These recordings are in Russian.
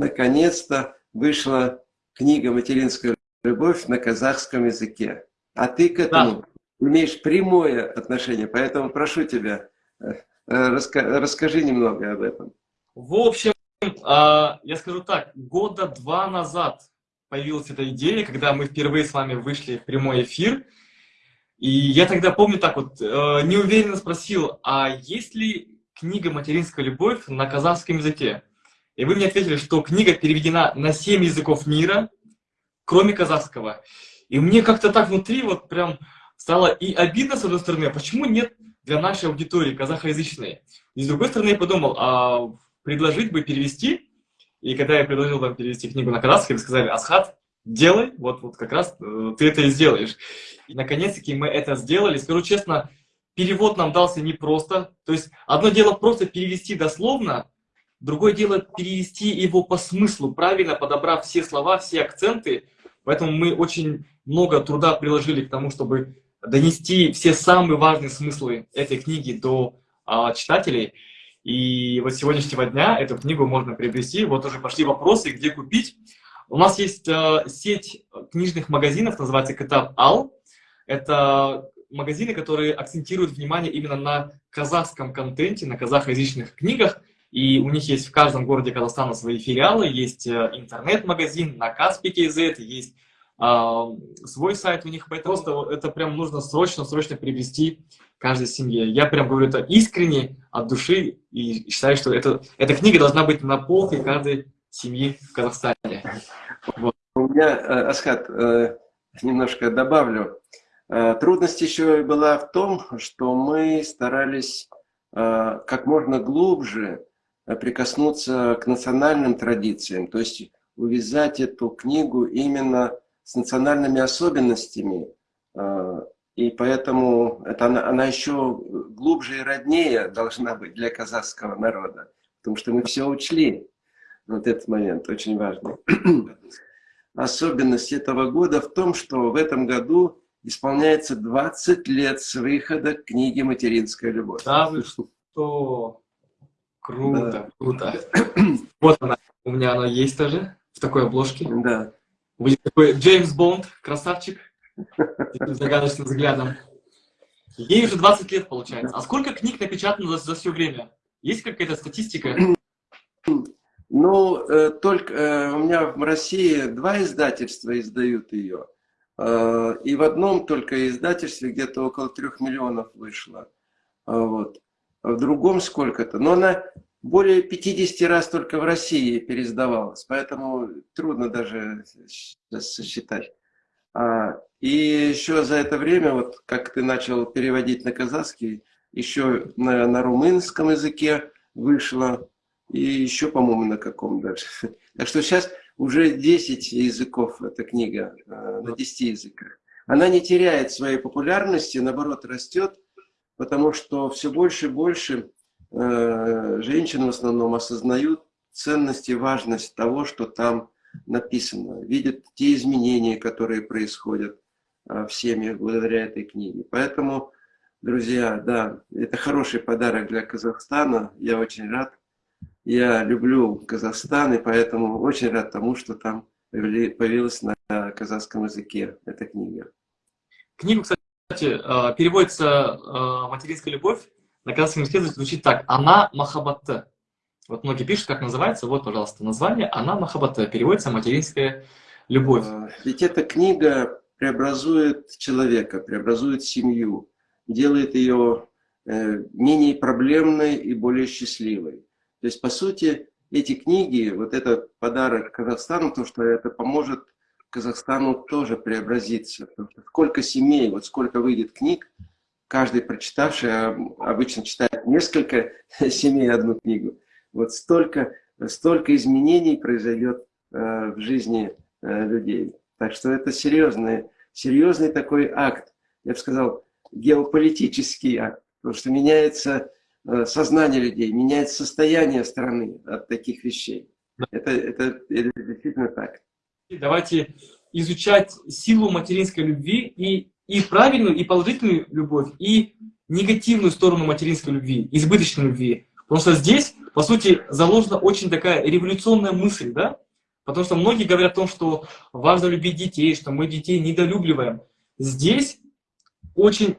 наконец-то вышла книга «Материнская любовь» на казахском языке. А ты к этому да. имеешь прямое отношение, поэтому прошу тебя, э, раска расскажи немного об этом. В общем, а, я скажу так, года два назад появилась эта идея, когда мы впервые с вами вышли в прямой эфир. И я тогда, помню, так вот, э, неуверенно спросил, а есть ли книга «Материнская любовь» на казахском языке? И вы мне ответили, что книга переведена на 7 языков мира, кроме казахского. И мне как-то так внутри вот прям стало и обидно, с одной стороны, а почему нет для нашей аудитории казахоязычной? И с другой стороны я подумал, а предложить бы перевести и когда я предложил вам перевести книгу на казахский, вы сказали, Асхат, делай, вот, вот как раз э, ты это и сделаешь. И наконец-таки мы это сделали. Скажу честно, перевод нам дался непросто. То есть одно дело просто перевести дословно, другое дело перевести его по смыслу, правильно подобрав все слова, все акценты. Поэтому мы очень много труда приложили к тому, чтобы донести все самые важные смыслы этой книги до а, читателей. И вот с сегодняшнего дня эту книгу можно приобрести. Вот уже пошли вопросы, где купить. У нас есть э, сеть книжных магазинов, называется Катаб Ал. Это магазины, которые акцентируют внимание именно на казахском контенте, на казахоязычных книгах. И у них есть в каждом городе Казахстана свои филиалы. Есть э, интернет-магазин на Каспи.кз, есть э, свой сайт у них. Поэтому просто это прям нужно срочно-срочно приобрести каждой семье. Я прям говорю это искренне, от души, и считаю, что это, эта книга должна быть на полке каждой семьи в Казахстане. Вот. У меня, э, Асхат, э, немножко добавлю. Трудность еще была в том, что мы старались как можно глубже прикоснуться к национальным традициям, то есть увязать эту книгу именно с национальными особенностями и поэтому это она, она еще глубже и роднее должна быть для казахского народа. Потому что мы все учли. Вот этот момент очень важный. Особенность этого года в том, что в этом году исполняется 20 лет с выхода книги «Материнская любовь». Да вы что? Круто, да. круто. Вот она, у меня она есть тоже, в такой обложке. Да. Вы такой Джеймс Бонд, красавчик таким загадочным взглядом. Ей уже 20 лет, получается. А сколько книг напечатано за, за все время? Есть какая-то статистика? Ну, э, только э, у меня в России два издательства издают ее. Э, и в одном только издательстве где-то около трех миллионов вышло. Вот. Другом сколько-то. Но она более 50 раз только в России переиздавалась. Поэтому трудно даже сосчитать. А, и еще за это время, вот как ты начал переводить на казахский, еще на, на румынском языке вышло, и еще, по-моему, на каком даже. Так что сейчас уже 10 языков эта книга, а, на 10 языках. Она не теряет своей популярности, наоборот, растет, потому что все больше и больше э, женщин в основном осознают ценность и важность того, что там написано, видят те изменения, которые происходят а, в семьях благодаря этой книге. Поэтому, друзья, да, это хороший подарок для Казахстана. Я очень рад. Я люблю Казахстан, и поэтому очень рад тому, что там появилась на казахском языке эта книга. Книга, кстати, а, переводится а, «Материнская любовь». На казахском языке звучит так «Она Махабатта». Вот многие пишут, как называется. Вот, пожалуйста, название. Она Махабата. Переводится «Материнская любовь». А, ведь эта книга преобразует человека, преобразует семью, делает ее э, менее проблемной и более счастливой. То есть, по сути, эти книги, вот этот подарок Казахстану, то, что это поможет Казахстану тоже преобразиться. Сколько семей, вот сколько выйдет книг, каждый прочитавший, а обычно читает несколько семей одну книгу, вот столько, столько изменений произойдет э, в жизни э, людей. Так что это серьезный, серьезный такой акт, я бы сказал, геополитический акт, потому что меняется сознание людей, меняется состояние страны от таких вещей. Это, это, это действительно так. Давайте изучать силу материнской любви и, и правильную, и положительную любовь, и негативную сторону материнской любви, избыточной любви. Потому что здесь по сути, заложена очень такая революционная мысль, да? Потому что многие говорят о том, что важно любить детей, что мы детей недолюбливаем. Здесь очень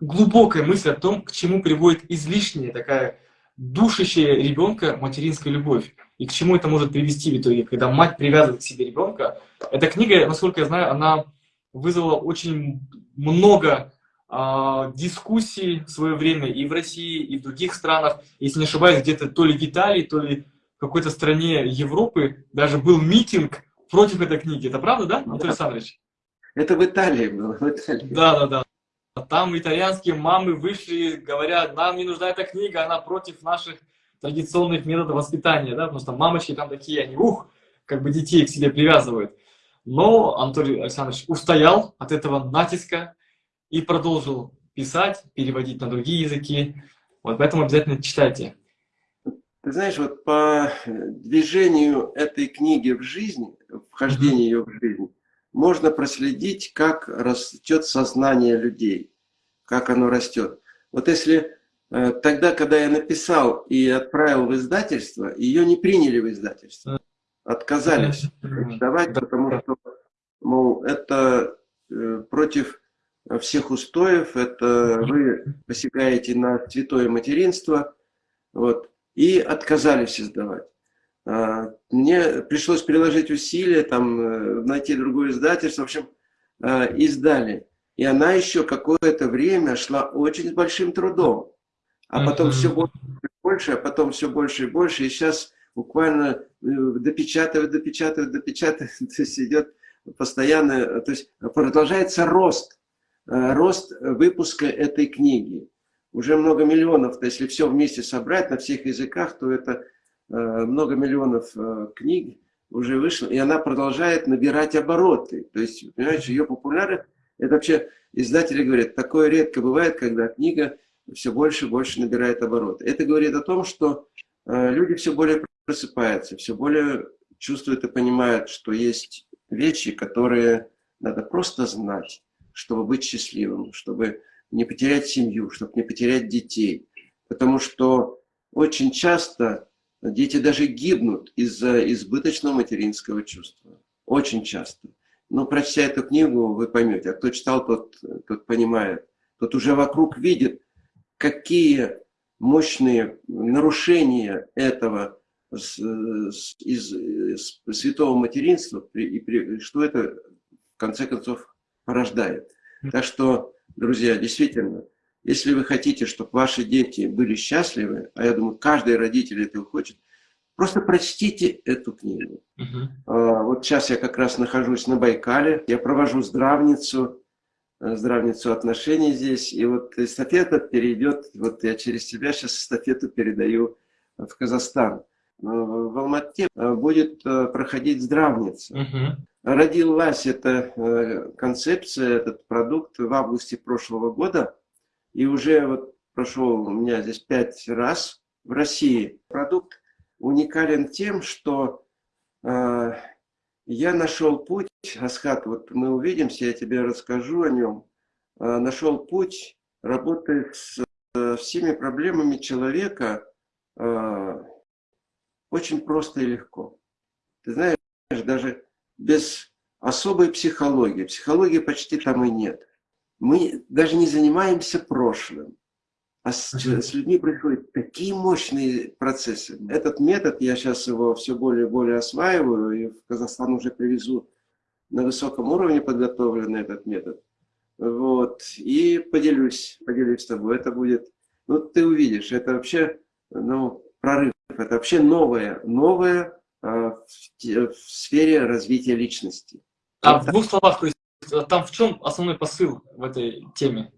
глубокая мысль о том, к чему приводит излишняя такая душащая ребенка материнская любовь. И к чему это может привести в итоге, когда мать привязывает к себе ребенка. Эта книга, насколько я знаю, она вызвала очень много э, дискуссий в свое время и в России, и в других странах. Если не ошибаюсь, где-то то ли в Италии, то ли в какой-то стране Европы даже был митинг против этой книги. Это правда, да, Анатолий Александрович? Это в Италии было. В Италии. Да, да, да. Там итальянские мамы вышли, говорят, нам не нужна эта книга, она против наших традиционных методов воспитания, да, потому что мамочки там такие, они, ух, как бы детей к себе привязывают. Но Анатолий Александрович устоял от этого натиска и продолжил писать, переводить на другие языки. Вот поэтому обязательно читайте. Ты знаешь, вот по движению этой книги в жизни, вхождению ее в жизнь, можно проследить, как растет сознание людей, как оно растет. Вот если тогда, когда я написал и отправил в издательство, ее не приняли в издательство, отказались давать, потому что, мол, это э, против всех устоев, это вы посягаете на святое материнство, вот, и отказались издавать. А, мне пришлось приложить усилия, там, э, найти другое издательство, в общем, издали. И она еще какое-то время шла очень с большим трудом. А потом все больше и больше, а потом все больше и больше. И сейчас буквально э, допечатывают, допечатывают, допечатывают. То есть идет постоянно, то есть продолжается рост, э, рост выпуска этой книги. Уже много миллионов, то если все вместе собрать на всех языках, то это Э, много миллионов книг уже вышло, и она продолжает набирать обороты. То есть, понимаешь, ее популярность, это вообще, издатели говорят, такое редко бывает, когда книга все больше и больше набирает обороты. Это говорит о том, что э, люди все более просыпаются, все более чувствуют и понимают, что есть вещи, которые надо просто знать, чтобы быть счастливым, чтобы не потерять семью, чтобы не потерять детей. Потому что очень часто Дети даже гибнут из-за избыточного материнского чувства. Очень часто. Но прочтя эту книгу, вы поймете. А кто читал, тот, тот понимает. Тот уже вокруг видит, какие мощные нарушения этого из, из святого материнства, и, и что это в конце концов порождает. Так что, друзья, действительно, если вы хотите, чтобы ваши дети были счастливы, а я думаю, каждый родитель этого хочет, просто прочтите эту книгу. Uh -huh. Вот сейчас я как раз нахожусь на Байкале, я провожу здравницу, здравницу отношений здесь, и вот эстафета перейдет, вот я через тебя сейчас эстафету передаю в Казахстан. В Алмате э, будет э, проходить здравница. -huh. Родилась эта концепция, этот продукт в августе прошлого года. И уже вот прошел у меня здесь пять раз в России. Продукт уникален тем, что э, я нашел путь, Асхат, вот мы увидимся, я тебе расскажу о нем, э, нашел путь работы с э, всеми проблемами человека э, очень просто и легко. Ты знаешь, даже без особой психологии, психологии почти там и нет. Мы даже не занимаемся прошлым, а с, с людьми происходят такие мощные процессы. Этот метод, я сейчас его все более и более осваиваю, и в Казахстан уже привезу на высоком уровне подготовленный этот метод. Вот, и поделюсь, поделюсь с тобой. Это будет, ну, ты увидишь, это вообще, ну, прорыв, это вообще новое, новое э, в, в сфере развития личности. А вот в двух словах, то есть там в чем основной посыл в этой теме?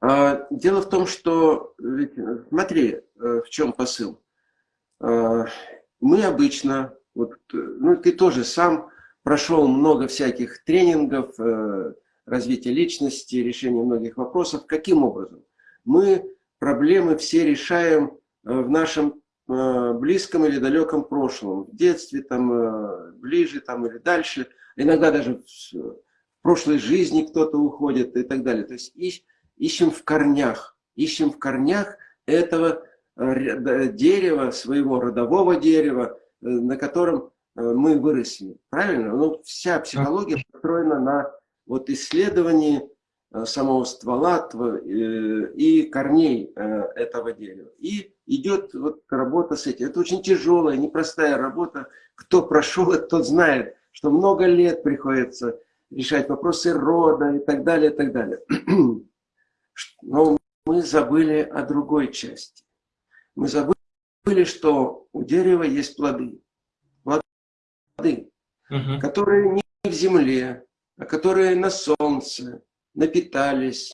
А, дело в том, что, смотри, э, в чем посыл. А, мы обычно, вот, ну ты тоже сам прошел много всяких тренингов, э, развития личности, решения многих вопросов. Каким образом? Мы проблемы все решаем э, в нашем близком или далеком прошлом, в детстве, там, ближе там, или дальше, иногда даже прошлой жизни кто-то уходит и так далее. То есть ищем в корнях, ищем в корнях этого дерева, своего родового дерева, на котором мы выросли. Правильно? Ну, вся психология построена на вот исследовании самого ствола и корней этого дерева. И идет вот работа с этим. Это очень тяжелая, непростая работа. Кто прошел это, тот знает, что много лет приходится решать вопросы рода и так далее, и так далее. Но мы забыли о другой части. Мы забыли, что у дерева есть плоды. Плоды, угу. которые не в земле, а которые на солнце напитались.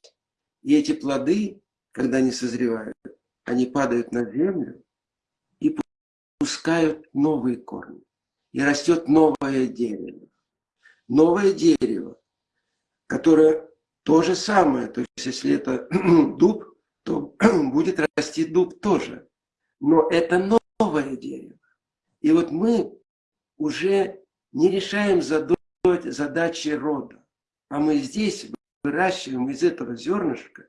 И эти плоды, когда они созревают, они падают на землю и пускают новые корни и растет новое дерево. Новое дерево, которое то же самое, то есть если это дуб, то будет расти дуб тоже. Но это новое дерево. И вот мы уже не решаем задачи рода, а мы здесь выращиваем из этого зернышка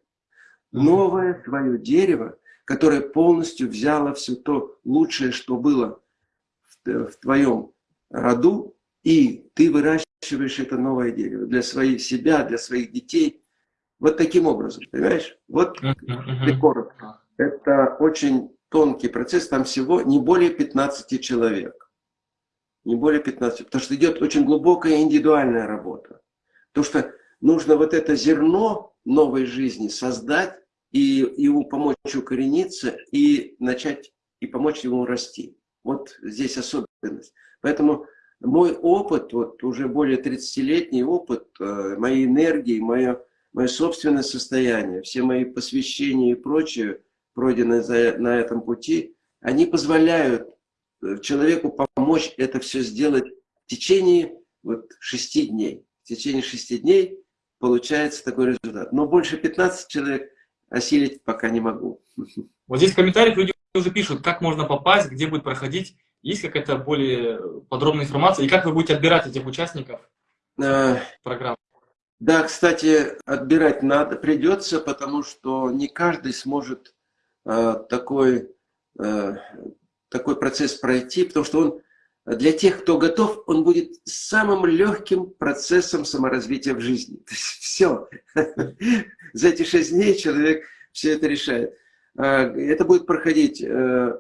новое свое дерево, которое полностью взяло все то лучшее, что было в твоем роду, и ты выращиваешь это новое дерево для своих себя, для своих детей. Вот таким образом, понимаешь? Вот uh коротко. Это очень тонкий процесс, там всего не более 15 человек. Не более 15, потому что идет очень глубокая индивидуальная работа. Потому что нужно вот это зерно новой жизни создать и ему помочь укорениться и начать и помочь ему расти. Вот здесь особенность. Поэтому мой опыт, вот уже более 30-летний опыт, э, моей энергии, мое, мое собственное состояние, все мои посвящения и прочее, пройденные за, на этом пути, они позволяют э, человеку помочь это все сделать в течение вот, шести дней. В течение шести дней получается такой результат. Но больше 15 человек осилить пока не могу. Вот здесь в комментариях люди уже пишут, как можно попасть, где будет проходить есть какая-то более подробная информация? И как вы будете отбирать этих участников э, программы? Да, кстати, отбирать надо, придется, потому что не каждый сможет э, такой, э, такой процесс пройти, потому что он для тех, кто готов, он будет самым легким процессом саморазвития в жизни. То есть все. За эти шесть дней человек все это решает. Э, это будет проходить э,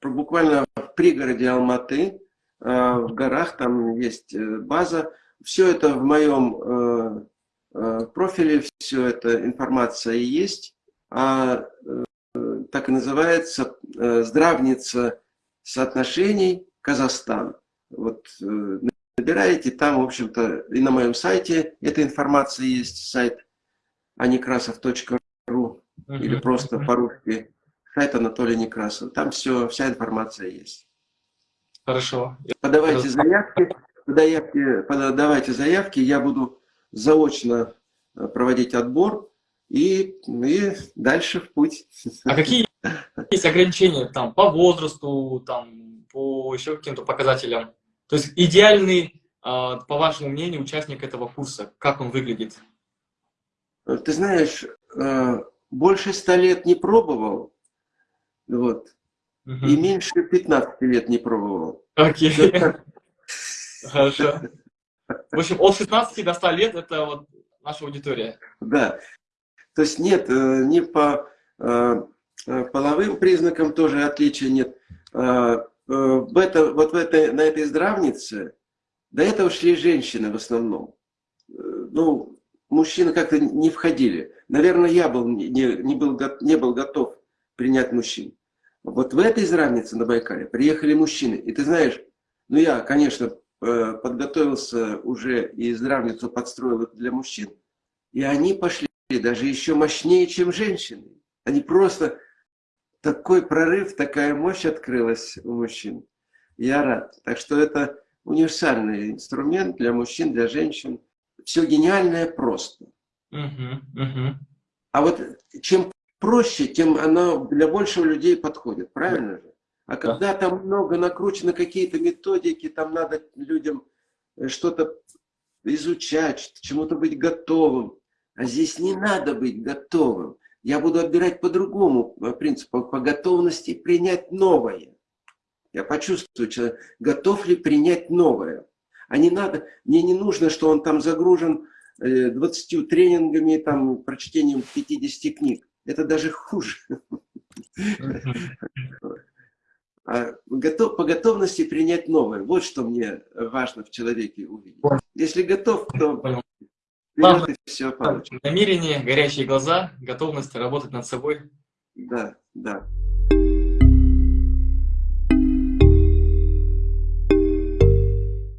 буквально в пригороде Алматы, э, в горах, там есть э, база. Все это в моем э, профиле, все эта информация есть. А так и называется «Здравница соотношений Казахстан». Вот набираете, там, в общем-то, и на моем сайте эта информация есть, сайт anikrasov.ru или просто по-русски сайт Анатолия Некрасова. Там все, вся информация есть. Хорошо. Подавайте заявки, подавайте, подавайте заявки, я буду заочно э, проводить отбор и, и дальше в путь. А какие есть ограничения там по возрасту, там, по еще каким-то показателям? То есть идеальный, а, по вашему мнению, участник этого курса, как он выглядит? Ты знаешь, э, больше ста лет не пробовал, вот. Угу. И меньше 15 лет не пробовал. Окей. Хорошо. В общем, от 16 до 100 лет это вот наша аудитория. Да. То есть нет, э, не по э, э, половым признакам тоже отличия нет. В это, вот в этой, на этой здравнице до этого шли женщины в основном. Ну, мужчины как-то не входили. Наверное, я был, не, не, был, не был готов принять мужчин. Вот в этой здравнице на Байкале приехали мужчины. И ты знаешь, ну я, конечно, э, подготовился уже и здравницу подстроил для мужчин. И они пошли даже еще мощнее, чем женщины. Они просто... Такой прорыв, такая мощь открылась у мужчин. Я рад. Так что это универсальный инструмент для мужчин, для женщин. Все гениальное просто. Uh -huh, uh -huh. А вот чем проще, тем она для большего людей подходит, правильно же? А когда да. там много накручено какие-то методики, там надо людям э, что-то изучать, чему-то быть готовым. А здесь не надо быть готовым. Я буду отбирать по другому принципу, по готовности принять новое. Я почувствую, человек, готов ли принять новое. А не надо, мне не нужно, что он там загружен 20 э, тренингами, там, прочтением 50 книг. Это даже хуже. А готов, по готовности принять новое. Вот что мне важно в человеке увидеть. Если готов, то Главное, все получится. Намерение, горящие глаза, готовность работать над собой. Да, да.